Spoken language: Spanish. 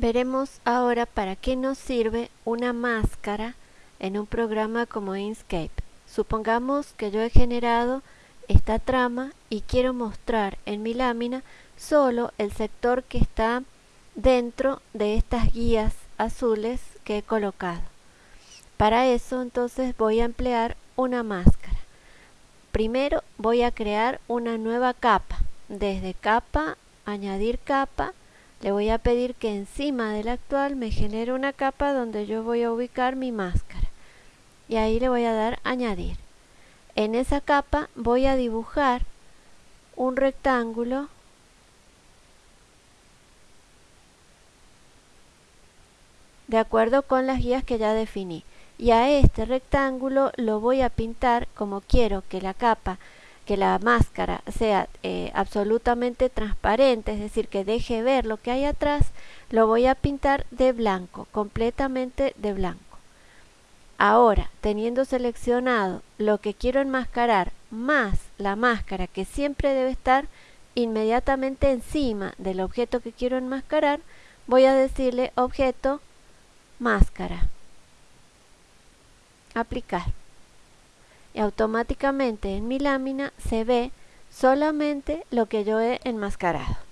Veremos ahora para qué nos sirve una máscara en un programa como Inkscape. Supongamos que yo he generado esta trama y quiero mostrar en mi lámina solo el sector que está dentro de estas guías azules que he colocado. Para eso entonces voy a emplear una máscara. Primero voy a crear una nueva capa. Desde capa, añadir capa, le voy a pedir que encima de la actual me genere una capa donde yo voy a ubicar mi máscara. Y ahí le voy a dar añadir. En esa capa voy a dibujar un rectángulo de acuerdo con las guías que ya definí. Y a este rectángulo lo voy a pintar como quiero que la capa que la máscara sea eh, absolutamente transparente, es decir, que deje ver lo que hay atrás, lo voy a pintar de blanco, completamente de blanco. Ahora, teniendo seleccionado lo que quiero enmascarar más la máscara que siempre debe estar inmediatamente encima del objeto que quiero enmascarar, voy a decirle objeto máscara. Aplicar y automáticamente en mi lámina se ve solamente lo que yo he enmascarado.